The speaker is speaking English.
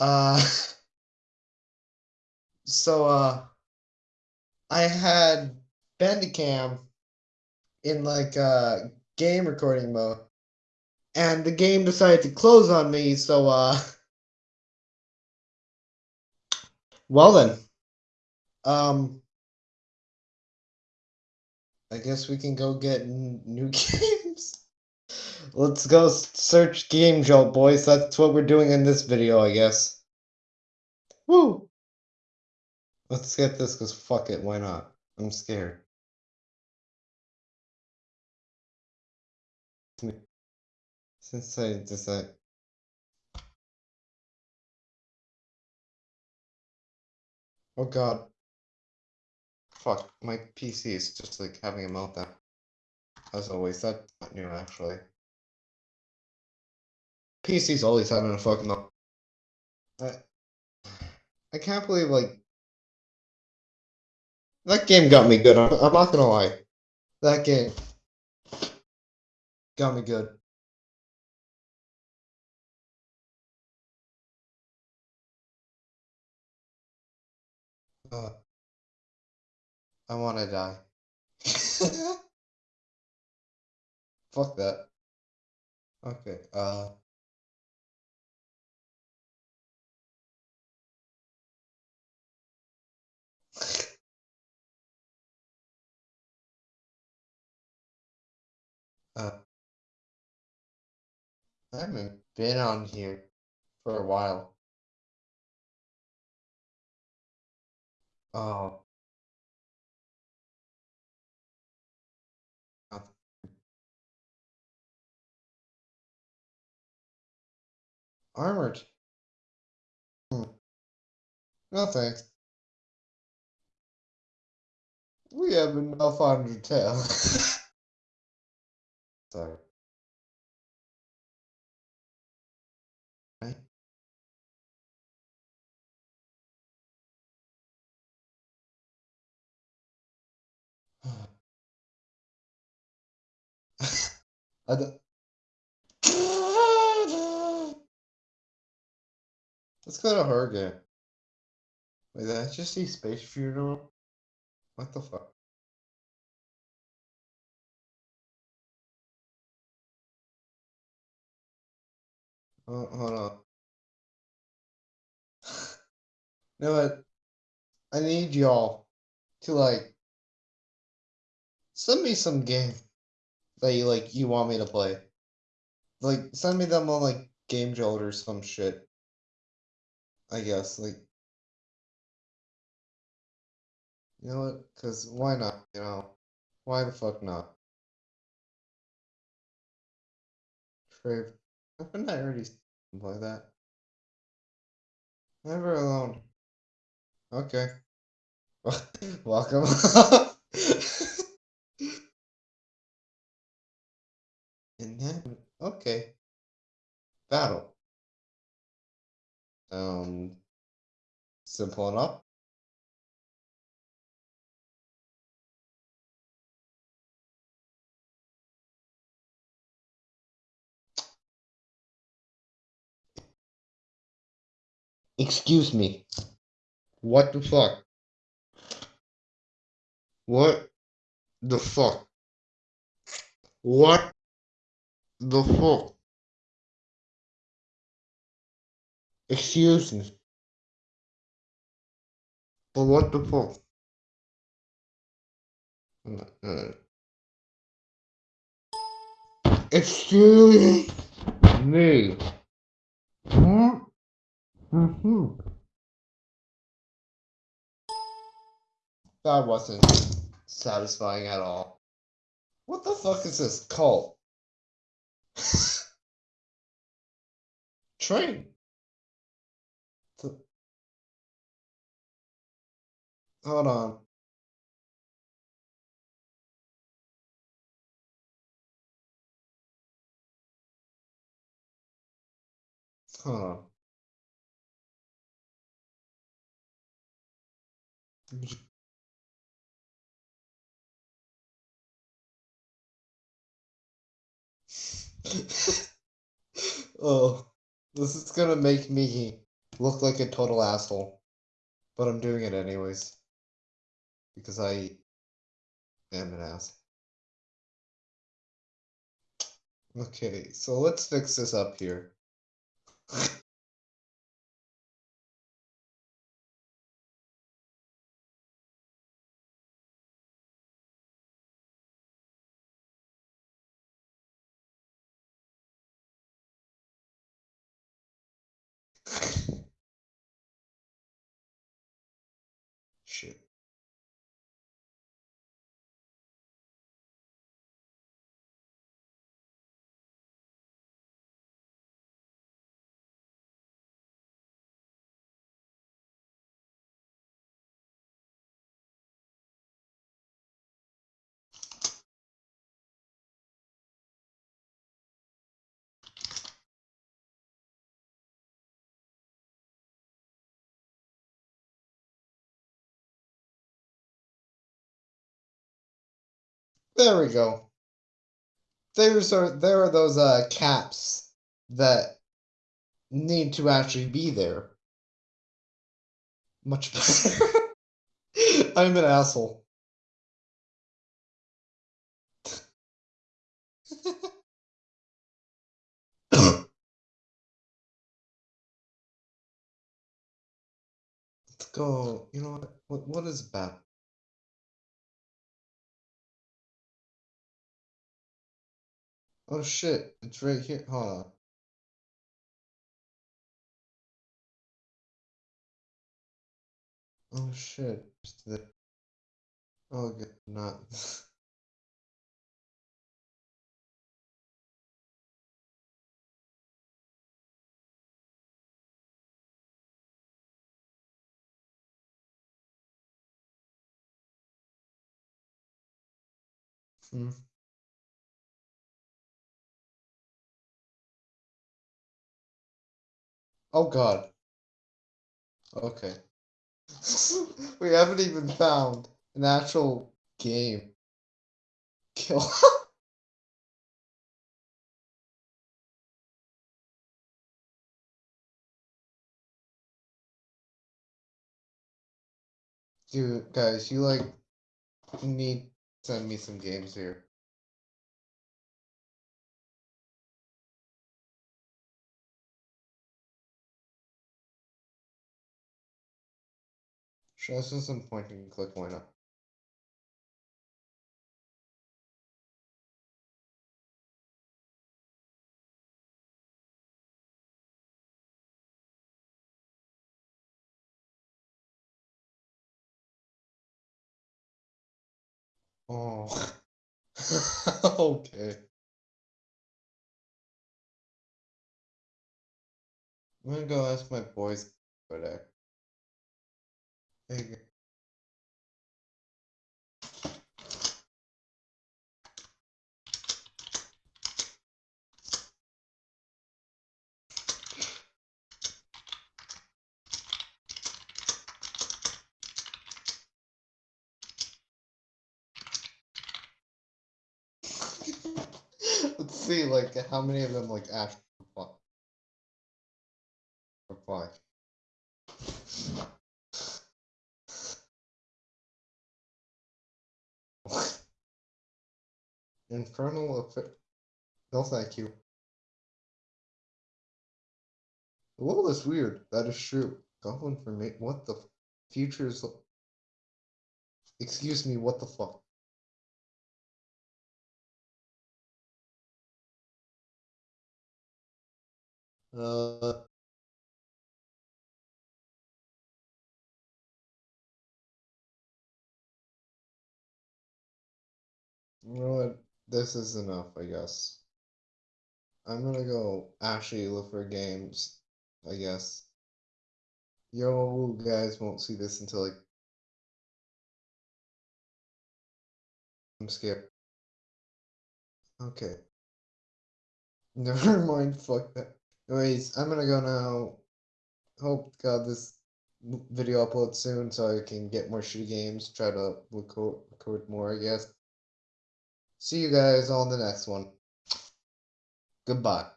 Uh, so uh, I had Bandicam in like uh game recording mode, and the game decided to close on me. So uh, well then, um, I guess we can go get n- new games. Let's go search Game Jolt, boys. That's what we're doing in this video, I guess. Woo! Let's get this, because fuck it, why not? I'm scared. Since I decided. Oh god. Fuck, my PC is just like having a meltdown. As always, that's not new actually. PC's always having a fucking. I, I can't believe like that game got me good. I'm, I'm not gonna lie. That game got me good. Uh, I wanna die. Fuck that. Okay, uh. Uh. I haven't been on here for a while. Oh. Armored. Hmm. No thanks. We have enough on your tail. Sorry. I don't... Let's go to game. Wait, did I just see Space Funeral? What the fuck? Oh, hold on. You know what? I need y'all to like send me some game that you like you want me to play. Like send me them on like Game Jolt or some shit. I guess like you know what? Cause why not? You know why the fuck not? Trave. Haven't I already play that? Never alone. Okay. Welcome. and then okay. Battle. Um simple enough. Excuse me. What the fuck? What the fuck? What the fuck? Excuse me. But what the fuck? Excuse me. What? Mhm. That wasn't satisfying at all. What the fuck is this cult? Train. Hold on. Hold on. oh, this is gonna make me look like a total asshole. But I'm doing it anyways. Because I am an ass. Okay, so let's fix this up here. Shit. There we go. There's are there are those uh caps that need to actually be there. Much better. I'm an asshole. Let's go. You know what? What, what is bad? Oh shit, it's right here. Hold on. Oh shit. Oh good, not. hmm. Oh god. Okay. we haven't even found an actual game. Kill. Dude, guys, you like need send me some games here. Show us some point and click, why not? Oh. okay. I'm gonna go ask my boys for that. Let's see, like, how many of them, like, actually reply. reply. Infernal effect. No, thank you. Well, that's weird. That is true. Goblin for me. What the future is. Excuse me, what the fuck? Uh. You know what? This is enough, I guess. I'm gonna go actually look for games, I guess. Yo, guys won't see this until like. I'm scared. Okay. Never mind, fuck that. Anyways, I'm gonna go now. Hope God this video uploads soon so I can get more shitty games. Try to record, record more, I guess. See you guys on the next one. Goodbye.